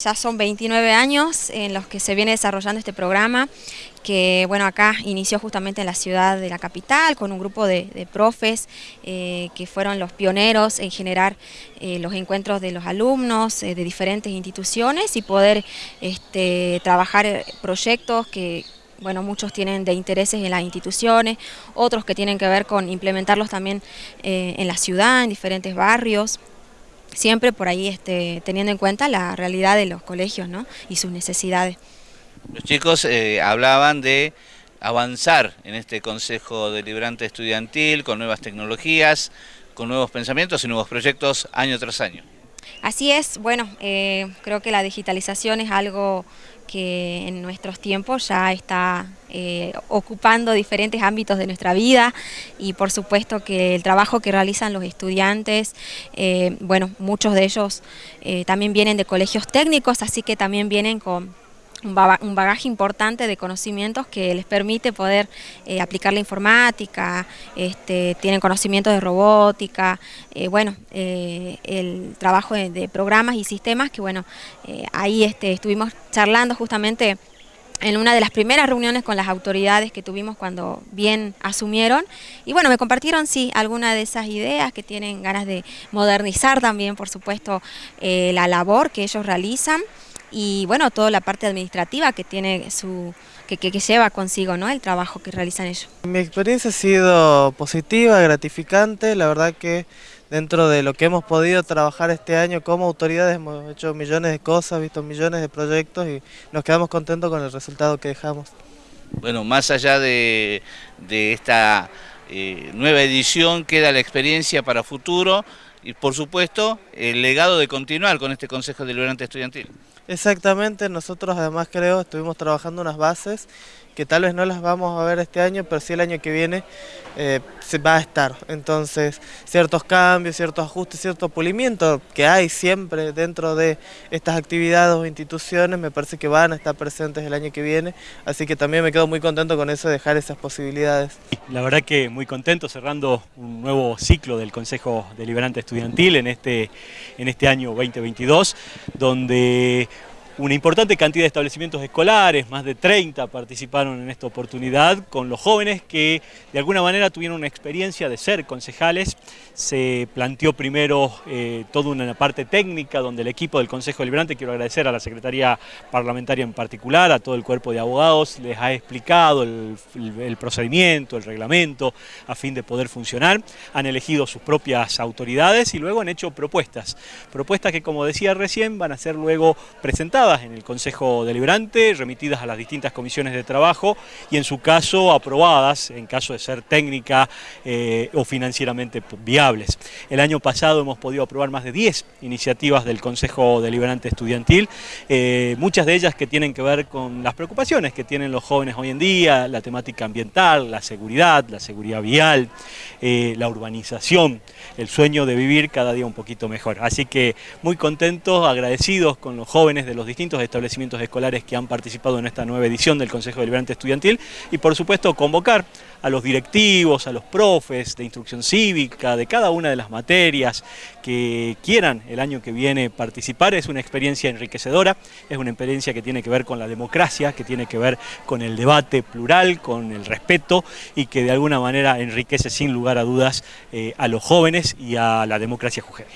Ya son 29 años en los que se viene desarrollando este programa, que bueno acá inició justamente en la ciudad de la capital con un grupo de, profes eh, que fueron los pioneros en generar eh, los encuentros de los alumnos eh, de diferentes instituciones y poder este, trabajar proyectos que bueno, muchos tienen de intereses en las instituciones, otros que tienen que ver con implementarlos también en la ciudad, en diferentes barrios siempre por ahí este, teniendo en cuenta la realidad de los colegios ¿no? y sus necesidades. Los chicos eh, hablaban de avanzar en este Consejo Deliberante Estudiantil con nuevas tecnologías, con nuevos pensamientos y nuevos proyectos año tras año. Así es, bueno, eh, creo que la digitalización es algo que en nuestros tiempos ya está eh, ocupando diferentes ámbitos de nuestra vida y por supuesto que el trabajo que realizan los estudiantes, eh, bueno, muchos de ellos también vienen de colegios técnicos, así que también vienen con un bagaje importante de conocimientos que les permite poder eh, aplicar la informática, este, tienen conocimientos de robótica, eh, bueno, eh, el trabajo de, programas y sistemas que bueno, ahí este, estuvimos charlando justamente en una de las primeras reuniones con las autoridades que tuvimos cuando bien asumieron. Y bueno, me compartieron sí algunas de esas ideas que tienen ganas de modernizar también por supuesto la labor que ellos realizan y bueno, toda la parte administrativa que tiene su que, que, lleva consigo ¿no? el trabajo que realizan ellos. Mi experiencia ha sido positiva, gratificante, la verdad que dentro de lo que hemos podido trabajar este año como autoridades hemos hecho millones de cosas, visto millones de proyectos y nos quedamos contentos con el resultado que dejamos. Bueno, más allá de, esta eh, nueva edición queda la experiencia para futuro y por supuesto el legado de continuar con este Consejo Deliberante Estudiantil. Exactamente, nosotros además creo estuvimos trabajando unas bases que tal vez no las vamos a ver este año, pero sí el año que viene eh, se va a estar. Entonces, ciertos cambios, ciertos ajustes, cierto pulimiento que hay siempre dentro de estas actividades o instituciones, me parece que van a estar presentes el año que viene, así que también me quedo muy contento con eso de dejar esas posibilidades. La verdad que muy contento cerrando un nuevo ciclo del Consejo Deliberante Estudiantil en este, en este año 2022, donde una importante cantidad de establecimientos escolares, más de 30 participaron en esta oportunidad con los jóvenes que de alguna manera tuvieron una experiencia de ser concejales. Se planteó primero eh, toda una parte técnica donde el equipo del Consejo Deliberante, quiero agradecer a la Secretaría Parlamentaria en particular, a todo el cuerpo de abogados, les ha explicado el, el procedimiento, el reglamento, a fin de poder funcionar. Han elegido sus propias autoridades y luego han hecho propuestas. Propuestas que, como decía recién, van a ser luego presentadas en el Consejo Deliberante, remitidas a las distintas comisiones de trabajo y en su caso aprobadas en caso de ser técnica eh, o financieramente viables. El año pasado hemos podido aprobar más de 10 iniciativas del Consejo Deliberante Estudiantil, eh, muchas de ellas que tienen que ver con las preocupaciones que tienen los jóvenes hoy en día, la temática ambiental, la seguridad, la seguridad vial, eh, la urbanización, el sueño de vivir cada día un poquito mejor. Así que muy contentos, agradecidos con los jóvenes de los distintos distintos establecimientos escolares que han participado en esta nueva edición del Consejo Deliberante Estudiantil y por supuesto convocar a los directivos, a los profes de instrucción cívica, de cada una de las materias que quieran el año que viene participar. Es una experiencia enriquecedora, es una experiencia que tiene que ver con la democracia, que tiene que ver con el debate plural, con el respeto y que de alguna manera enriquece sin lugar a dudas eh, a los jóvenes y a la democracia jujeña.